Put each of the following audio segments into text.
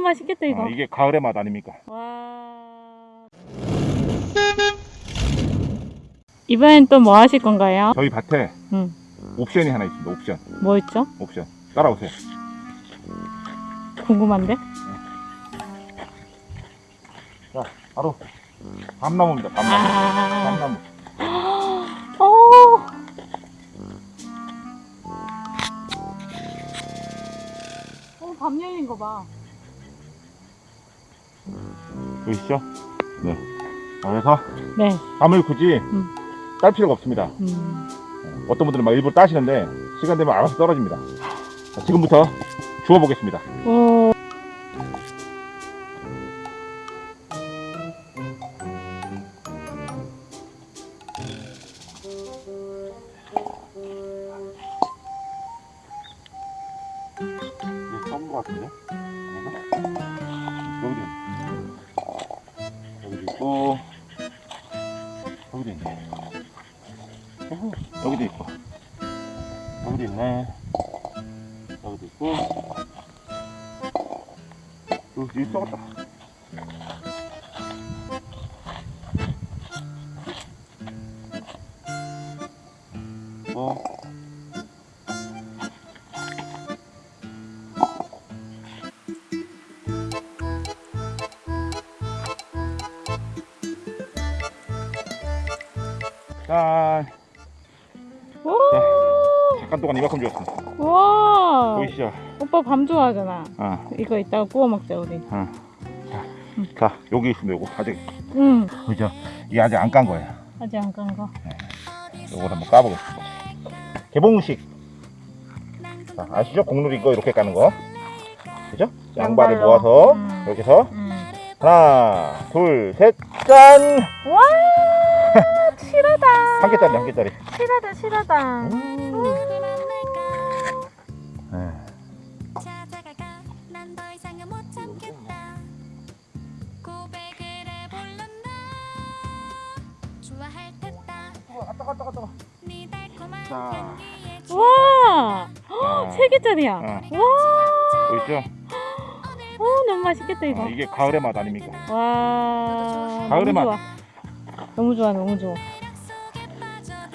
너무 맛있겠다 이거. 아, 이게 가을의 맛 아닙니까? 와. 이번엔 또 뭐 하실 건가요? 저희 밭에 응. 옵션이 하나 있습니다. 옵션. 뭐 있죠? 옵션. 따라오세요. 궁금한데? 자, 바로 밤나무입니다. 밤나무. 아. 밤나무. 오. 어, 밤 열린 거 봐. 보이시죠? 네. 그래서 네. 밤을 굳이 음. 딸 필요가 없습니다. 음. 어떤 분들은 막 일부러 따시는데 시간 되면 알아서 떨어집니다. 자, 지금부터 주워 보겠습니다. 오. 이게 것 같은데? 있고 여기도 있네. 어후, 여기도 있고. 여기도 있네. 여기도 있고. 여기 썩었다. 어 짠 오. 잠깐 동안 이만큼 주었습니다 와. 보이시죠? 오빠 밤 좋아하잖아. 어, 이거 이따가 구워 먹자 우리. 어. 자, 자 여기 있습니다 요거 아직 응. 그죠? 이게 아직 안 깐 거예요 아직 안간 거. 요걸 한번 까보겠습니다 개봉식 자, 아시죠? 공놀이 이거 이렇게 까는 거 그죠? 양발을 양발로. 모아서 음. 이렇게 해서 응. 하나 둘 셋 짠 와. 실하다. 한 개짜리 한 개짜리. 네. 따가 따가 따가 네 와. 아, 세 개짜리야. 어. 와. 보이시죠? 어 너무 맛있겠다 이거. 아, 이게 가을의 맛 아닙니까? 와. 가을의 너무 맛. 좋아. 너무 좋아 너무 좋아.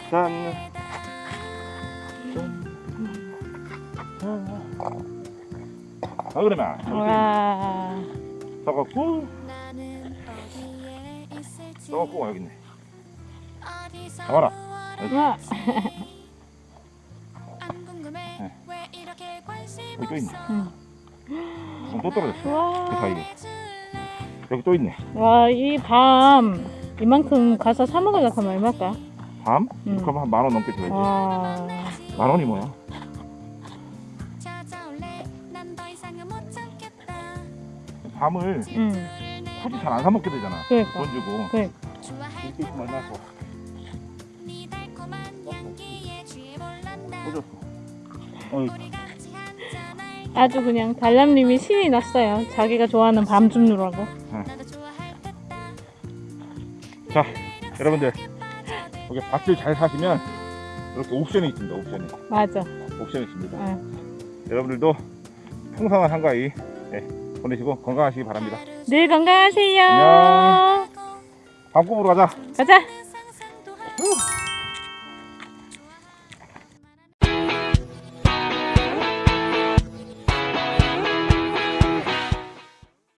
짠 가을의 맛 와. 어디에 있을지 써갖고 여기 있네 잡아라. 와. 관심 여기 또 있네 응. 그럼 또 떨어졌어 그 와. 사이에 여기 또 있네 와, 이 밤 이만큼 가서 사 먹으려고 하면 얼마일까? 밤? 음. 그럼 한 만 원 넘게 줘야지 와. 만 원이 뭐야? 밤을 응. 굳이 잘 안 사 먹게 되잖아 그러니까. 돈 주고 그래. 이렇게 있으면 얼마나 좋아 어이 우리 같이 한잔할 아주 그냥 달람님이 신이 났어요. 자기가 좋아하는 밤 줍느라고. 자 여러분들 여기 밭을 잘 사시면 이렇게 옵션이 있습니다 옵션이 맞아. 옵션이 있습니다 응. 여러분들도 풍성한 한가위 네, 보내시고 건강하시기 바랍니다 늘 건강하세요. 안녕. 밥 구우러 가자 가자. 할